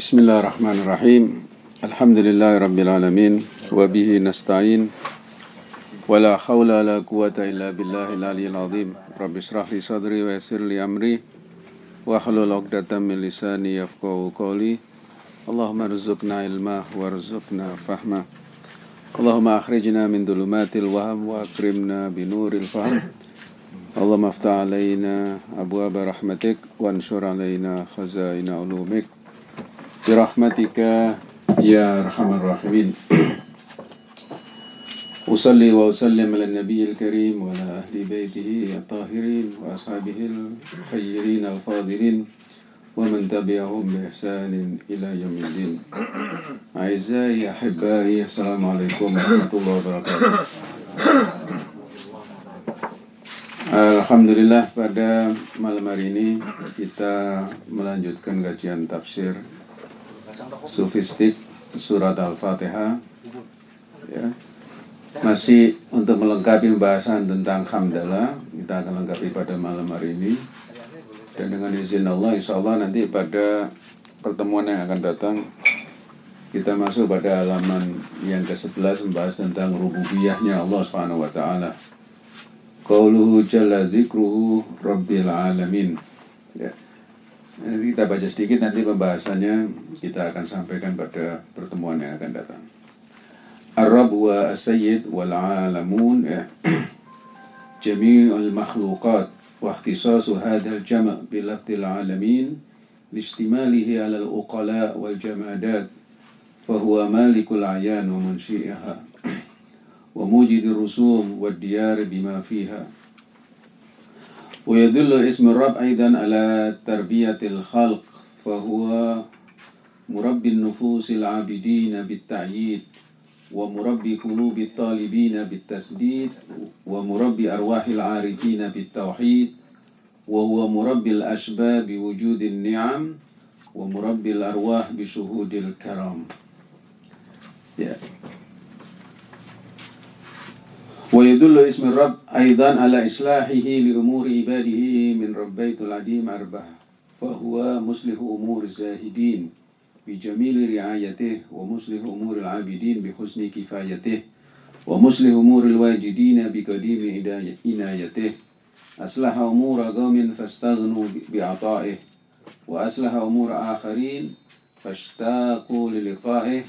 Bismillahirrahmanirrahim. Alhamdulillahirrabbilalamin. Wabihi nasta'in. Wala hawla la quwata illa billahil aliyil azim. Rabbi srah li sadri wa yasir li amri. Wa halul uqdatan min lisani yafqahu qawli. Allahumma rizukna ilma fahma. Allahumma akhrijna min dulumatil waham wa akrimna binuril faham. Allahumma aftah alaina abwaba rahmatik wa ansur khazaina ulumik. Arhamar rahimin. Usalli wa usallim ala nabiyil karim wa ala ahli baitihi at-tahirin wa ashabihi al-khayrin al-fadirin wa man tabi'ahum bi ihsanin ila yaumiddin. Aizai ahibbai, assalamualaikum warahmatullahi wabarakatuh. Alhamdulillah pada malam hari ini kita melanjutkan kajian tafsir sufistik surat Al-Fatihah ya. Masih untuk melengkapi pembahasan tentang hamdalah kita akan lengkapi pada malam hari ini dan dengan izin Allah insya Allah nanti pada pertemuan yang akan datang kita masuk pada halaman yang ke-11 membahas tentang rububiyahnya Allah Subhanahu wa taala. Qauluhu jalla zikruhu rabbil alamin. Ya. Nanti kita baca sedikit, nanti pembahasannya kita akan sampaikan pada pertemuan yang akan datang. Arab wa as-sayyid wal alamun ya. jami'ul makhluqat wa ikhtisasu hadha jama' bi lafdil alamin listimalihi 'ala al-uqala wal jamadat fa huwa malikul ayan wa munshi'aha wa mujid rusum wad diyar bima fiha ويدل اسم الرب أيضا على تربية الخلق فهو مربي النفوس العابدين بالتعييد ومربي قلوب الطالبين بالتسديد ومربي أرواح العارفين بالتوحيد وهو مربي الأشباب بوجود النعم ومربي الأرواح بشهود الكرام yeah. ويدل اسم الرب أيضا على إصلاحه لأمور عباده من ربيت العديم أربعة فهو مصلح أمور الزاهدين بجميل رعايته ومصلح أمور العابدين بحسن كفايته ومصلح أمور الواجدين بقديم عنايته أصلح أمور قوم فاستغنوا بعطائه وأصلح أمور آخرين فاشتاقوا للقائه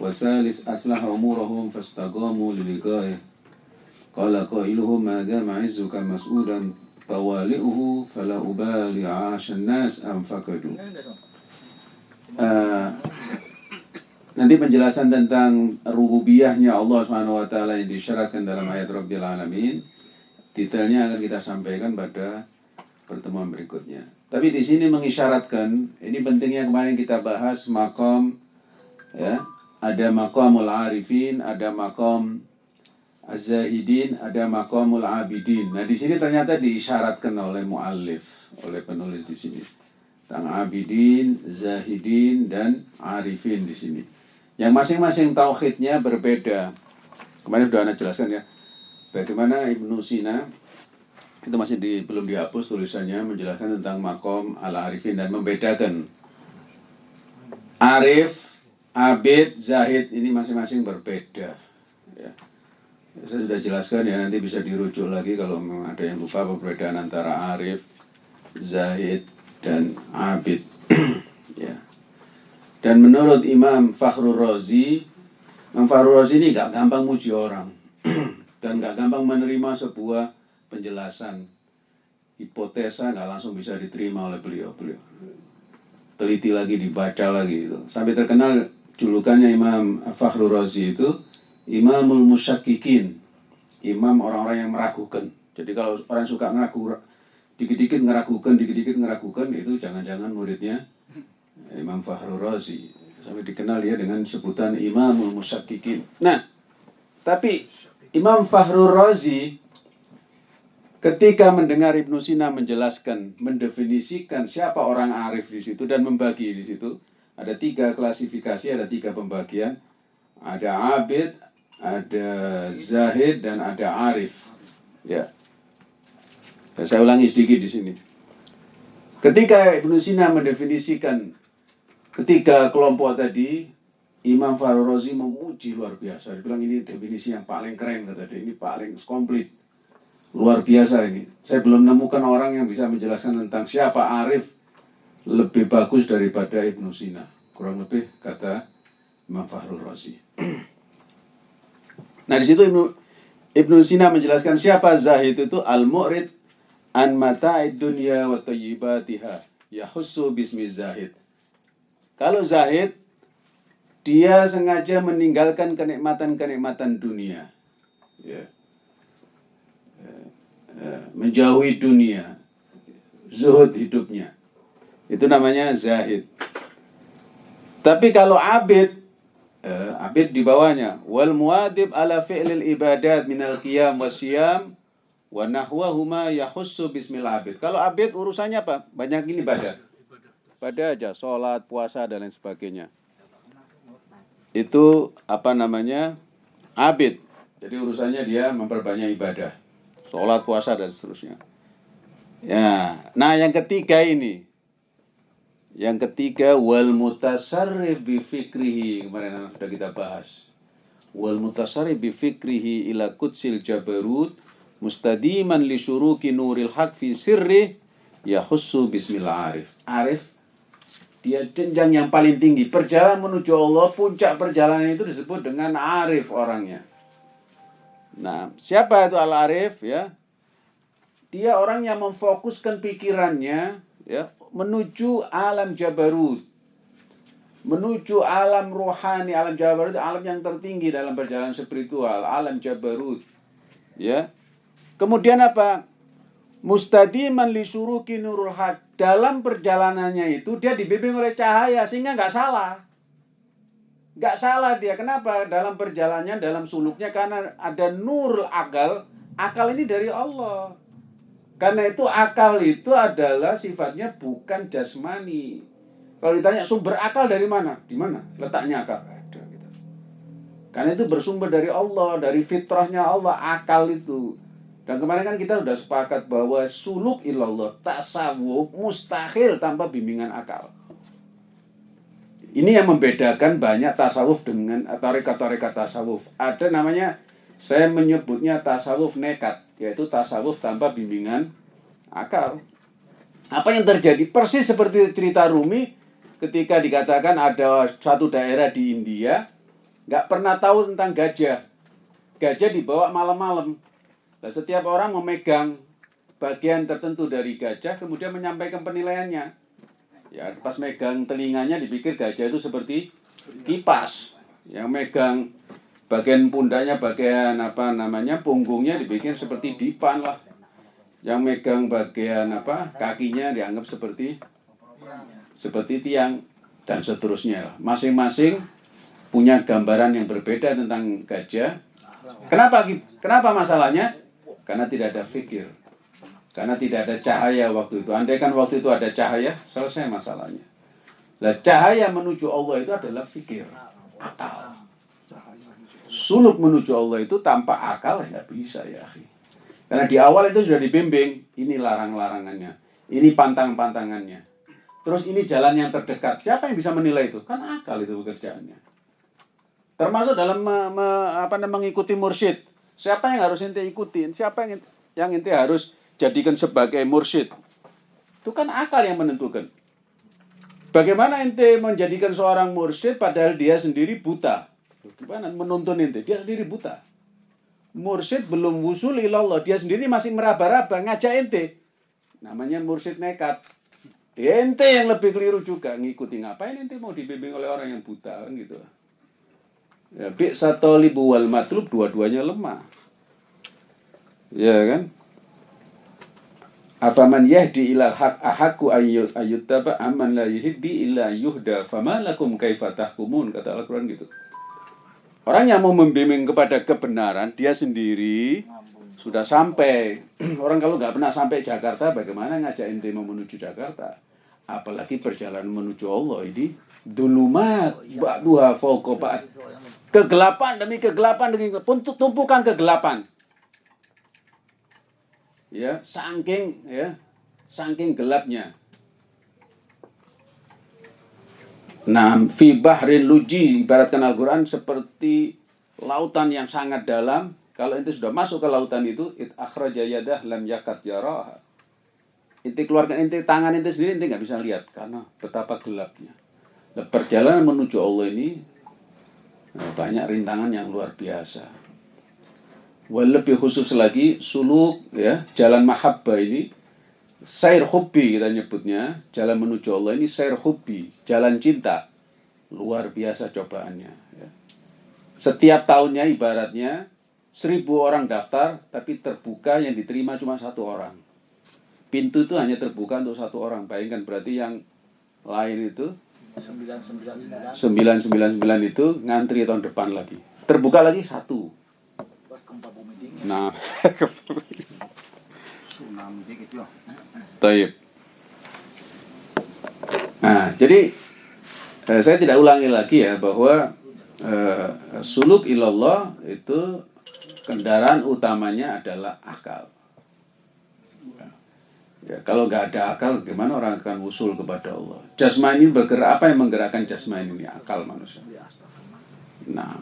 وثالث أصلح أمورهم فاستقاموا للقائه. Qala qailuhu ma dama izzuka mas'udan tawali'uhu fala ubali 'ashan nas am fakadu. Eh, nanti penjelasan tentang rububiyahnya Allah Subhanahu wa taala yang disyaratkan dalam ayat Rabbil alamin detailnya akan kita sampaikan pada pertemuan berikutnya. Tapi di sini mengisyaratkan ini pentingnya kemarin kita bahas makom ya, ada makomul arifin, ada makom Az-Zahidin ada makamul abidin. Nah, di sini ternyata diisyaratkan oleh muallif, oleh penulis di sini. Tentang abidin, zahidin, dan arifin di sini. Yang masing-masing tauhidnya berbeda. Kemarin sudah Anda jelaskan ya. Bagaimana Ibnu Sina itu masih di, belum dihapus tulisannya menjelaskan tentang makom ala arifin dan membedakan arif, abid, zahid ini masing-masing berbeda. Ya saya sudah jelaskan ya nanti bisa dirujuk lagi kalau memang ada yang lupa perbedaan antara arif, zahid, dan abid. ya. Dan menurut Imam Fakhrul Razi, Imam Fakhrul Razi ini gak gampang muji orang dan gak gampang menerima sebuah penjelasan hipotesa gak langsung bisa diterima oleh beliau beliau teliti lagi dibaca lagi itu sampai terkenal julukannya Imam Fakhrul Razi itu imamul musyakikin imam orang-orang yang meragukan. Jadi kalau orang suka ngeragu dikit-dikit ngeragukan dikit-dikit ngeragukan itu jangan-jangan muridnya Imam Fahrul Razi. Sampai dikenal ya dengan sebutan imamul musyakikin nah tapi Imam Fahrul Razi ketika mendengar Ibnu Sina menjelaskan mendefinisikan siapa orang arif di situ dan membagi di situ ada tiga klasifikasi ada tiga pembagian. Ada abid, ada zahid dan ada arif. Ya. Dan saya ulangi sedikit di sini. Ketika Ibnu Sina mendefinisikan ketiga kelompok tadi Imam Farul Razi memuji luar biasa. Dia bilang ini definisi yang paling keren kata dia. Ini paling komplit. Luar biasa ini. Saya belum menemukan orang yang bisa menjelaskan tentang siapa Arif lebih bagus daripada Ibnu Sina. Kurang lebih kata Imam Farul Razi. Nah di situ Ibnu Ibnu Sina menjelaskan siapa Zahid itu al-mu'rid an mata'id dunya wa tayyibatiha yahussu bismi Zahid. Kalau Zahid dia sengaja meninggalkan kenikmatan-kenikmatan dunia. Ya. Ya. Ya. Menjauhi dunia. Zuhud hidupnya. Itu namanya zahid. Tapi kalau abid, eh, abid di bawahnya. Wal muadib ala fi'lil ibadat minal qiyam wasyam wa nahwahuma yahussu bismil abid. Kalau abid urusannya apa? Banyak ini ibadah. Pada aja, sholat, puasa, dan lain sebagainya itu apa namanya abid. Jadi urusannya dia memperbanyak ibadah, sholat, puasa dan seterusnya. Ya, nah yang ketiga ini, yang ketiga wal mutasarrif bi fikrihi kemarin sudah kita bahas. Wal mutasarrif bi fikrihi ila kutsil jabarut mustadiman li syuruki nuril haq fi sirri yahussu bismillah arif. Arif dia jenjang yang paling tinggi. Perjalanan menuju Allah, puncak perjalanan itu disebut dengan arif orangnya. Nah, siapa itu al-arif ya? Dia orang yang memfokuskan pikirannya ya menuju alam jabarut. Menuju alam rohani, alam jabarut, alam yang tertinggi dalam perjalanan spiritual, alam jabarut. Ya. Kemudian apa? Mustadiman li suruki nurul haq dalam perjalanannya itu dia dibimbing oleh cahaya sehingga nggak salah. Nggak salah dia. Kenapa? Dalam perjalanannya, dalam suluknya karena ada nur akal. Akal ini dari Allah. Karena itu akal itu adalah sifatnya bukan jasmani. Kalau ditanya sumber akal dari mana? Di mana? Letaknya akal. Gitu. Karena itu bersumber dari Allah, dari fitrahnya Allah, akal itu. Dan kemarin kan kita sudah sepakat bahwa suluk ilallah, tasawuf mustahil tanpa bimbingan akal. Ini yang membedakan banyak tasawuf dengan tarekat-tarekat tasawuf. Ada namanya, saya menyebutnya tasawuf nekat, yaitu tasawuf tanpa bimbingan akal. Apa yang terjadi? Persis seperti cerita Rumi ketika dikatakan ada suatu daerah di India, nggak pernah tahu tentang gajah. Gajah dibawa malam-malam Nah, setiap orang memegang bagian tertentu dari gajah kemudian menyampaikan penilaiannya. Ya, pas megang telinganya dipikir gajah itu seperti kipas. Yang megang bagian pundaknya, bagian apa namanya, punggungnya dipikir seperti dipan lah. Yang megang bagian apa, kakinya dianggap seperti seperti tiang dan seterusnya. Masing-masing punya gambaran yang berbeda tentang gajah. Kenapa kenapa masalahnya? Karena tidak ada fikir. Karena tidak ada cahaya waktu itu. Andai kan waktu itu ada cahaya, selesai masalahnya. Nah, cahaya menuju Allah itu adalah fikir. Akal. Suluk menuju Allah itu tanpa akal ya bisa ya. Karena di awal itu sudah dibimbing. Ini larang-larangannya. Ini pantang-pantangannya. Terus ini jalan yang terdekat. Siapa yang bisa menilai itu? Kan akal itu pekerjaannya. Termasuk dalam me, me, apa, mengikuti mursyid. Siapa yang harus ente ikutin? Siapa yang yang ente harus jadikan sebagai mursyid? Itu kan akal yang menentukan. Bagaimana ente menjadikan seorang mursyid padahal dia sendiri buta? Gimana menuntun ente? Dia sendiri buta. Mursyid belum wusul ilallah. Dia sendiri masih meraba-raba ngajak ente. Namanya mursyid nekat. Ente yang lebih keliru juga ngikuti ngapain ente mau dibimbing oleh orang yang buta kan gitu. Ya, bi satolibu wal matlub dua-duanya lemah. Ya kan? Afaman yahdi ilal haq ahaku ayyut ayyuttaba aman la yuhibbi illa yuhda fama lakum kaifa tahkumun kata Al-Qur'an gitu. Orang yang mau membimbing kepada kebenaran dia sendiri sudah sampai. Orang kalau nggak pernah sampai Jakarta bagaimana ngajak ente mau menuju Jakarta? Apalagi perjalanan menuju Allah ini dulumat ba'duha fauqa ba'd Kegelapan demi kegelapan demi tumpukan kegelapan. Ya, saking ya, saking gelapnya. Nah, fi bahrin luji ibaratkan Al-Qur'an seperti lautan yang sangat dalam. Kalau ente sudah masuk ke lautan itu, it akhraja yadah lam yakat yaraha. Ente keluarkan ente tangan ente sendiri ente nggak bisa lihat karena betapa gelapnya. Nah, perjalanan menuju Allah ini nah, banyak rintangan yang luar biasa. Wal lebih khusus lagi suluk ya jalan mahabbah ini Sair hubbi kita nyebutnya, jalan menuju Allah ini sair hubbi, jalan cinta. Luar biasa cobaannya. Ya. Setiap tahunnya ibaratnya seribu orang daftar, tapi terbuka yang diterima cuma satu orang. Pintu itu hanya terbuka untuk satu orang. Bayangkan berarti yang lain itu 999 itu ngantri tahun depan lagi. Terbuka lagi satu. Nah, Taib. Nah, jadi eh, saya tidak ulangi lagi ya bahwa eh, suluk ilallah itu kendaraan utamanya adalah akal. Ya, kalau nggak ada akal, gimana orang akan usul kepada Allah? Jasmani bergerak, apa yang menggerakkan jasmani ini? Akal manusia. Nah.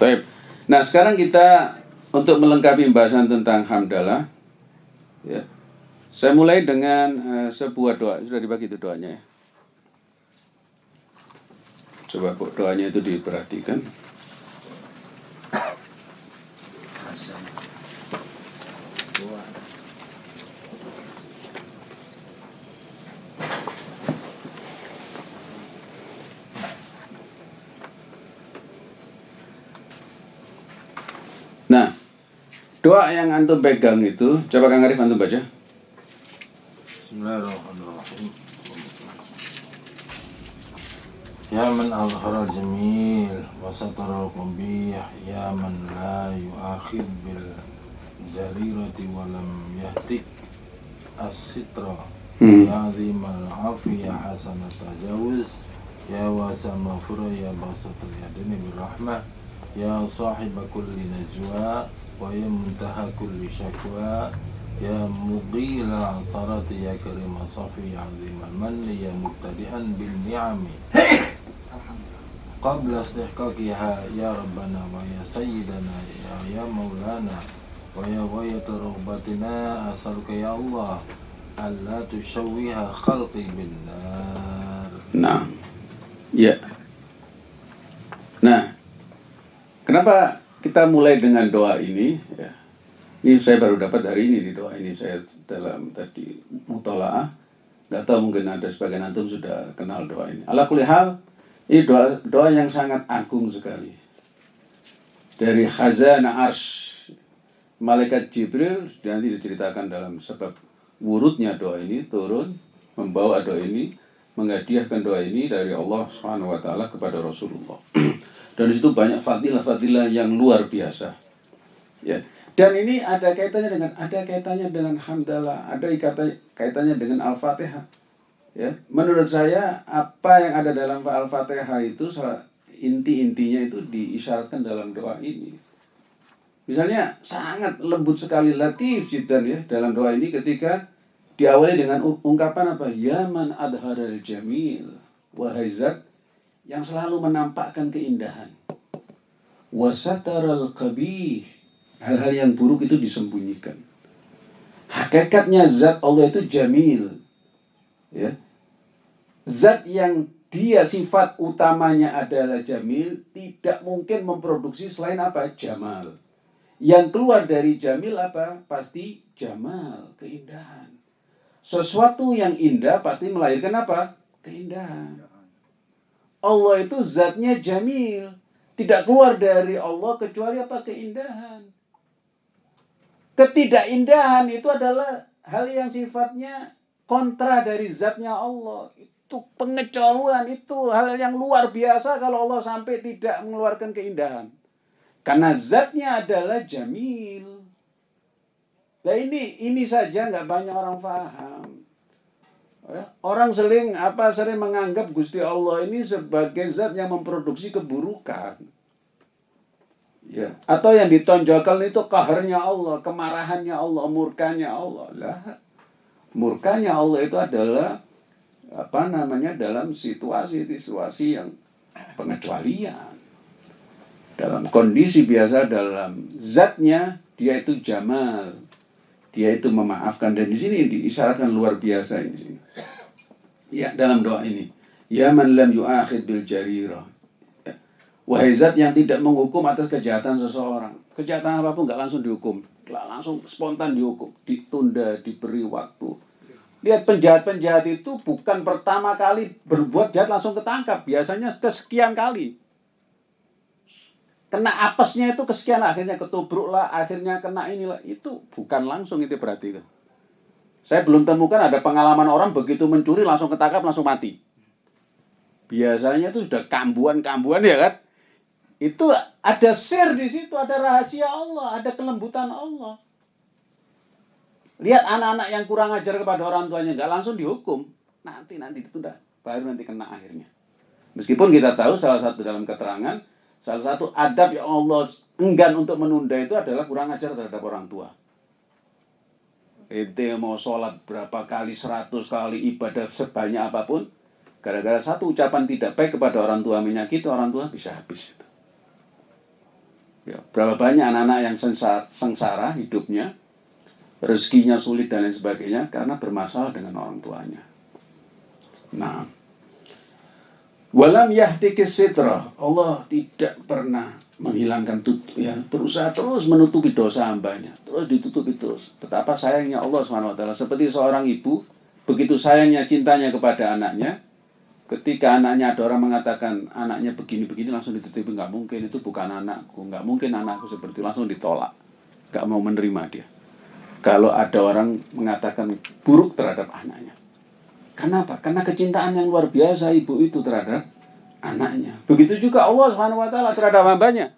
Baik. Nah, sekarang kita untuk melengkapi pembahasan tentang hamdalah ya. Saya mulai dengan uh, sebuah doa. Sudah dibagi itu doanya ya. Coba doanya itu diperhatikan. Nah, yang antum pegang itu, coba Kang Arif antum baca. Bismillahirrahmanirrahim. Ya man azhara jamil wa satara al-qabih ya man la yu'akhid bil jarirati wa lam yahtik as-sitra Hmm. ya azim al-afi ya hasan tajawuz ya wasa maghfirah ya basatul yadini birrahmah ya sahib kulli najwa ya muntaha kulli syakwa يا مقيل العثرات يا كريم صفي عظيم المن يا مبتدئا بالنعم. قبل استحقاقها يا ربنا ويا سيدنا يا, يا مولانا ويا غاية رغبتنا أسألك يا الله ألا تشوه خلقي بالنار. Nah, ya. Nah, kenapa kita mulai dengan doa ini? Ya. Ini saya baru dapat hari ini di doa ini saya dalam tadi mutolaah. Gak tahu mungkin ada sebagian antum sudah kenal doa ini. Ala kulli hal, ini doa doa yang sangat agung sekali. Dari khazanah arsh malaikat Jibril nanti diceritakan dalam sebab wurudnya doa ini turun membawa doa ini menghadiahkan doa ini dari Allah Subhanahu wa taala kepada Rasulullah. Dan di situ banyak fadilah-fadilah yang luar biasa. Ya. Dan ini ada kaitannya dengan ada kaitannya dengan hamdalah, ada kaitannya dengan Al-Fatihah. Ya, menurut saya apa yang ada dalam Al-Fatihah itu inti-intinya itu diisyaratkan dalam doa ini. Misalnya sangat lembut sekali latif jidan ya dalam doa ini ketika diawali dengan ung- ungkapan apa? Ya man adharal jamil wahai zat yang selalu menampakkan keindahan. Wasataral qabih hal-hal yang buruk itu disembunyikan. Hakikatnya zat Allah itu jamil. Ya. Zat yang dia sifat utamanya adalah jamil, tidak mungkin memproduksi selain apa? Jamal. Yang keluar dari jamil apa? Pasti jamal, keindahan. Sesuatu yang indah pasti melahirkan apa? Keindahan. Allah itu zatnya jamil. Tidak keluar dari Allah kecuali apa? Keindahan. Ketidakindahan itu adalah hal yang sifatnya kontra dari zatnya Allah. Itu pengecualian, itu hal yang luar biasa kalau Allah sampai tidak mengeluarkan keindahan. Karena zatnya adalah jamil. Nah ini ini saja nggak banyak orang paham. Ya, Orang sering apa sering menganggap Gusti Allah ini sebagai zat yang memproduksi keburukan. Ya, atau yang ditonjolkan itu kaharnya Allah, kemarahannya Allah, murkanya Allah. Lah, Murkanya Allah itu adalah apa namanya dalam situasi-situasi yang pengecualian. Dalam kondisi biasa dalam zatnya dia itu jamal. Dia itu memaafkan dan di sini diisyaratkan luar biasa ini. Ya, dalam doa ini. Ya man lam yu'akhid bil jarirah. Ya. Wahai zat yang tidak menghukum atas kejahatan seseorang. Kejahatan apa pun nggak langsung dihukum. Langsung spontan dihukum. Ditunda, diberi waktu. Lihat penjahat-penjahat itu bukan pertama kali berbuat jahat langsung ketangkap. Biasanya kesekian kali. Kena apesnya itu kesekian akhirnya ketubruk lah, akhirnya kena inilah. Itu bukan langsung itu berarti. Saya belum temukan ada pengalaman orang begitu mencuri langsung ketangkap langsung mati. Biasanya itu sudah kambuan-kambuan ya kan. Itu ada share di situ, ada rahasia Allah, ada kelembutan Allah. Lihat anak-anak yang kurang ajar kepada orang tuanya nggak langsung dihukum. Nanti nanti itu udah baru nanti kena akhirnya. Meskipun kita tahu salah satu dalam keterangan salah satu adab yang Allah enggan untuk menunda itu adalah kurang ajar terhadap orang tua ente mau sholat berapa kali, seratus kali ibadah sebanyak apa pun, gara-gara satu ucapan tidak baik kepada orang tua menyakiti orang tua bisa habis. Ya, berapa banyak anak-anak yang sengsara, sengsara hidupnya, rezekinya sulit dan lain sebagainya karena bermasalah dengan orang tuanya. Nah, walam yahdikis sitra, Allah tidak pernah menghilangkan tutup ya berusaha terus menutupi dosa hambanya. Terus ditutupi terus. Betapa sayangnya Allah swt seperti seorang ibu begitu sayangnya cintanya kepada anaknya ketika anaknya ada orang mengatakan anaknya begini begini langsung ditutupi. Nggak mungkin itu bukan anakku. Nggak mungkin anakku seperti langsung ditolak. Nggak mau menerima dia. Kalau ada orang mengatakan buruk terhadap anaknya kenapa karena kecintaan yang luar biasa ibu itu terhadap anaknya. Begitu juga Allah Subhanahu wa taala terhadap hambanya.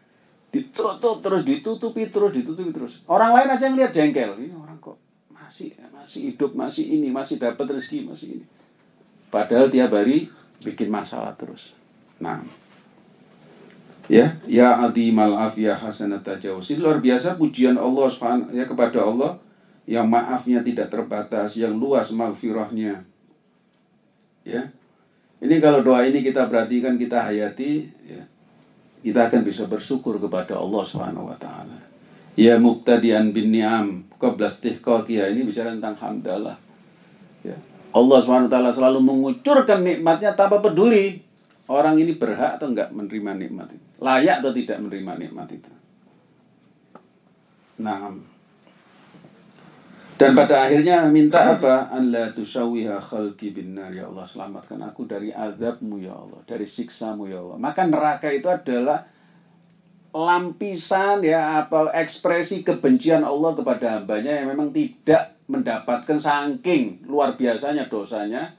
Ditutup terus, ditutupi terus, ditutupi terus. Orang lain aja yang lihat jengkel. Ini orang kok masih masih hidup, masih ini, masih dapat rezeki, masih ini. Padahal tiap hari bikin masalah terus. Nah, ya, ya adimal afiyah hasanat tajawus. luar biasa pujian Allah ya kepada Allah yang maafnya tidak terbatas, yang luas maghfirahnya. Ya, ini kalau doa ini kita perhatikan, kita hayati, ya, kita akan bisa bersyukur kepada Allah Subhanahu wa taala. Ya muqtadian bin ni'am qabla istihqaqiyah ini bicara tentang hamdalah. Ya. Allah Subhanahu taala selalu mengucurkan nikmatnya tanpa peduli orang ini berhak atau enggak menerima nikmat itu. Layak atau tidak menerima nikmat itu. Nah, dan pada akhirnya minta apa? Allah tusawiha khalqi bin nar. Ya Allah selamatkan aku dari azabmu ya Allah, dari siksamu ya Allah. Maka neraka itu adalah lampisan ya apa ekspresi kebencian Allah kepada hambanya yang memang tidak mendapatkan saking luar biasanya dosanya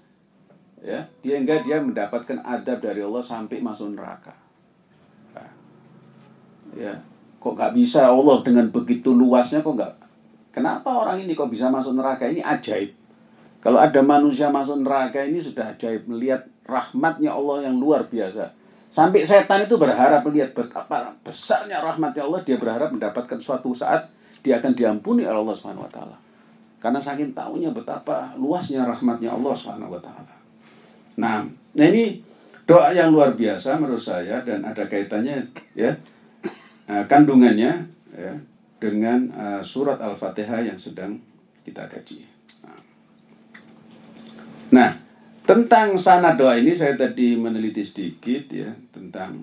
ya. Dia enggak dia mendapatkan adab dari Allah sampai masuk neraka. Nah, ya. Kok nggak bisa Allah dengan begitu luasnya kok nggak Kenapa orang ini kok bisa masuk neraka? Ini ajaib. Kalau ada manusia masuk neraka ini sudah ajaib. Melihat rahmatnya Allah yang luar biasa. Sampai setan itu berharap melihat betapa besarnya rahmatnya Allah. Dia berharap mendapatkan suatu saat dia akan diampuni oleh Allah Subhanahu wa. Karena saking tahunya betapa luasnya rahmatnya Allah Subhanahu wa. Nah, nah ini doa yang luar biasa menurut saya dan ada kaitannya ya eh, kandungannya ya dengan uh, surat Al-Fatihah yang sedang kita kaji. Nah, tentang sana doa ini saya tadi meneliti sedikit ya tentang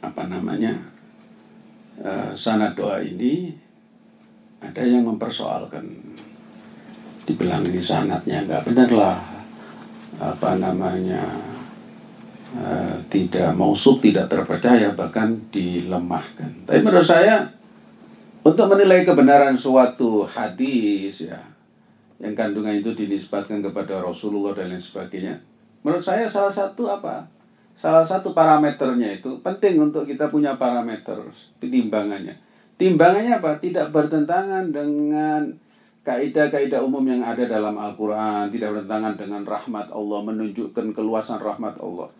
apa namanya uh, sana doa ini ada yang mempersoalkan dibilang ini sanatnya nggak benar lah apa namanya uh, tidak mausuk tidak terpercaya bahkan dilemahkan tapi menurut saya untuk menilai kebenaran suatu hadis ya yang kandungan itu dinisbatkan kepada Rasulullah dan lain sebagainya. Menurut saya salah satu apa? Salah satu parameternya itu penting untuk kita punya parameter timbangannya. Timbangannya apa? Tidak bertentangan dengan kaidah-kaidah umum yang ada dalam Al-Quran, tidak bertentangan dengan rahmat Allah, menunjukkan keluasan rahmat Allah.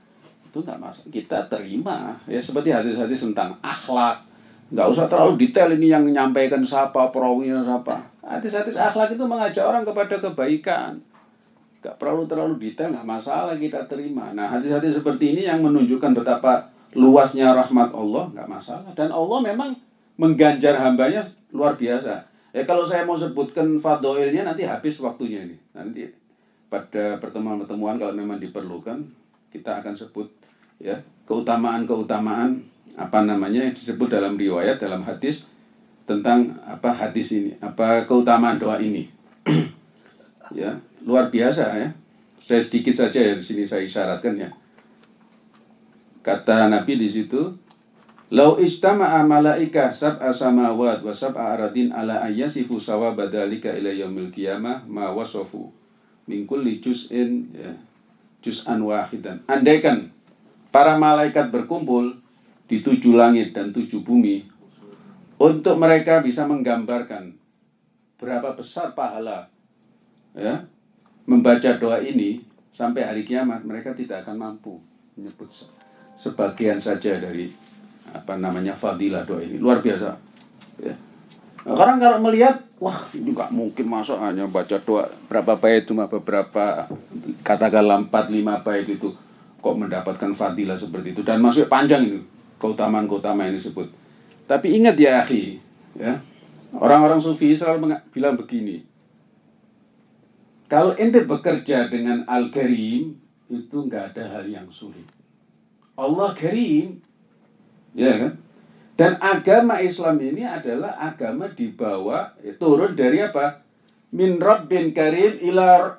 Itu nggak masalah. Kita terima ya seperti hadis-hadis tentang akhlak, nggak usah terlalu detail ini yang menyampaikan siapa perawinya siapa Hadis-hadis akhlak itu mengajak orang kepada kebaikan. Gak perlu terlalu detail, nggak masalah kita terima. Nah, hadis-hadis seperti ini yang menunjukkan betapa luasnya rahmat Allah, nggak masalah. Dan Allah memang mengganjar hambanya luar biasa. Ya kalau saya mau sebutkan fadoilnya nanti habis waktunya ini. Nanti pada pertemuan-pertemuan kalau memang diperlukan kita akan sebut ya keutamaan-keutamaan apa namanya yang disebut dalam riwayat dalam hadis tentang apa hadis ini apa keutamaan doa ini. Ya luar biasa ya. Saya sedikit saja ya di sini saya isyaratkan ya. Kata Nabi di situ Lau istama'a malaika sab'a samawat wa sab'a aradin ala ayyasifu sawaba dalika ila yaumil qiyamah ma wasafu min kulli juz'in ya, juz'an wahidan. Andaikan para malaikat berkumpul di tujuh langit dan tujuh bumi untuk mereka bisa menggambarkan berapa besar pahala ya membaca doa ini sampai hari kiamat mereka tidak akan mampu menyebut sebagian saja dari apa namanya fadilah doa ini. Luar biasa ya. Orang kalau melihat wah nggak mungkin masuk hanya baca doa berapa bait cuma beberapa katakanlah empat lima bait itu kok mendapatkan fadilah seperti itu? Dan masuk panjang itu keutamaan keutamaan ini disebut tapi ingat ya akhi ya orang-orang sufi selalu bilang begini kalau ente bekerja dengan al-karim itu nggak ada hal yang sulit Allah karim Ya kan? Dan agama Islam ini adalah agama dibawa ya, turun dari apa? Min Rabbin Karim ila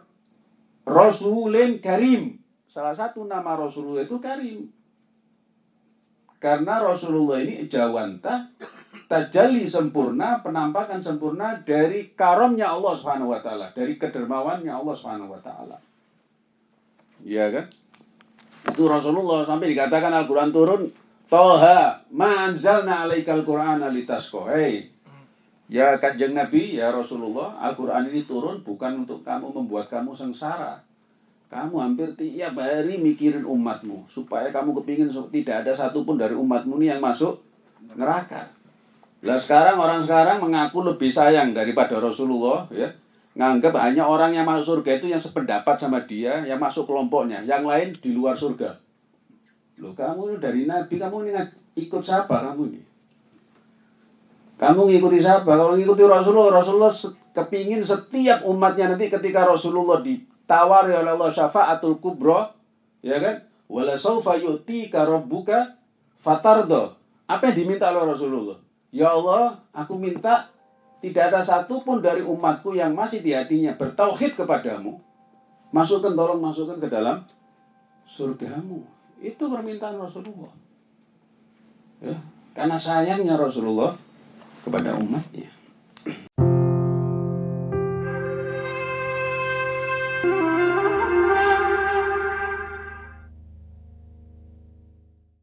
Rasulin Karim. Salah satu nama Rasulullah itu Karim. Karena Rasulullah ini jawanta tajalli sempurna, penampakan sempurna dari karomnya Allah Subhanahu wa taala, dari kedermawannya Allah Subhanahu wa taala. Iya kan? Itu Rasulullah sampai dikatakan Al-Qur'an turun Toha manzalna alaikal Qur'an litasqa. Hei, ya kanjeng Nabi, ya Rasulullah, Al-Quran ini turun bukan untuk kamu membuat kamu sengsara. Kamu hampir tiap hari mikirin umatmu. Supaya kamu kepingin tidak ada satupun dari umatmu ini yang masuk neraka. Lah sekarang orang sekarang mengaku lebih sayang daripada Rasulullah ya. Nganggap hanya orang yang masuk surga itu yang sependapat sama dia, yang masuk kelompoknya. Yang lain di luar surga. Loh kamu dari Nabi, kamu ini ikut siapa kamu ini? Kamu ngikuti siapa? Kalau ngikuti Rasulullah, Rasulullah kepingin setiap umatnya nanti ketika Rasulullah ditawari oleh Allah syafaatul kubro, ya kan? Wala saufa yu'tika rabbuka fatardo. Apa yang diminta oleh Rasulullah? Ya Allah, aku minta tidak ada satupun dari umatku yang masih di hatinya bertauhid kepadamu. Masukkan, tolong masukkan ke dalam surgamu. Itu permintaan Rasulullah. Ya, karena sayangnya Rasulullah kepada umatnya.